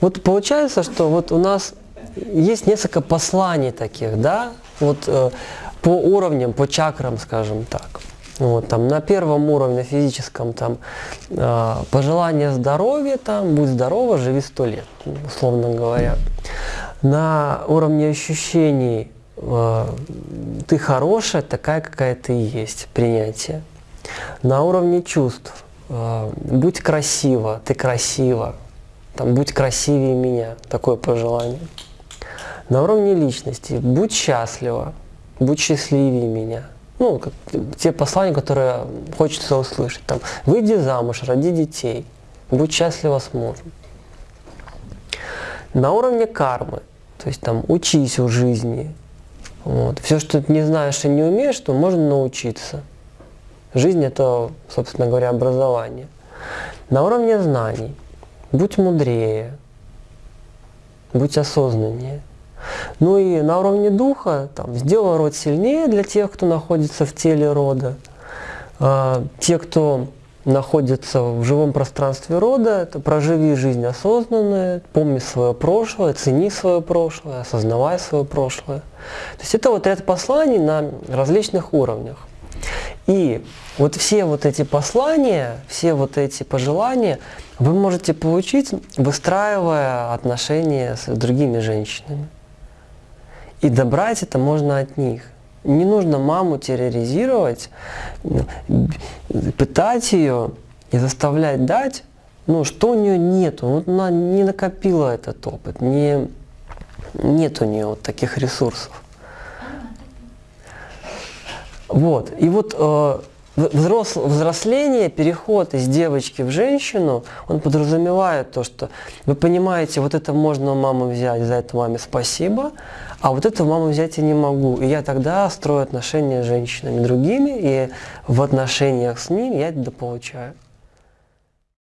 Вот получается, что вот у нас есть несколько посланий таких, да, вот э, по уровням, по чакрам, скажем так. Вот, там, на первом уровне физическом там, э, пожелание здоровья, там, будь здорова, живи сто лет, условно говоря. На уровне ощущений э, ты хорошая, такая, какая ты есть, принятие. На уровне чувств э, будь красива, ты красива, там, будь красивее меня, такое пожелание. На уровне личности будь счастлива, будь счастливее меня. Ну, как, те послания, которые хочется услышать. Там, выйди замуж, роди детей, будь счастлива с мужем. На уровне кармы, то есть там учись у жизни. Вот. Все, что ты не знаешь и не умеешь, то можно научиться. Жизнь это, собственно говоря, образование. На уровне знаний будь мудрее, будь осознаннее. Ну и на уровне духа, там, сделай род сильнее для тех, кто находится в теле рода. А, те, кто находится в живом пространстве рода, это проживи жизнь осознанно, помни свое прошлое, цени свое прошлое, осознавай свое прошлое. То есть это вот ряд посланий на различных уровнях. И вот все вот эти послания, все вот эти пожелания вы можете получить, выстраивая отношения с другими женщинами. И добрать это можно от них. Не нужно маму терроризировать, пытать ее и заставлять дать, ну, что у нее нету. Вот она не накопила этот опыт, не, нет у нее вот таких ресурсов. Вот. И вот э, взрос, взросление, переход из девочки в женщину, он подразумевает то, что вы понимаете, вот это можно у мамы взять, за это маме спасибо, а вот это у мамы взять я не могу. И я тогда строю отношения с женщинами другими, и в отношениях с ними я это получаю.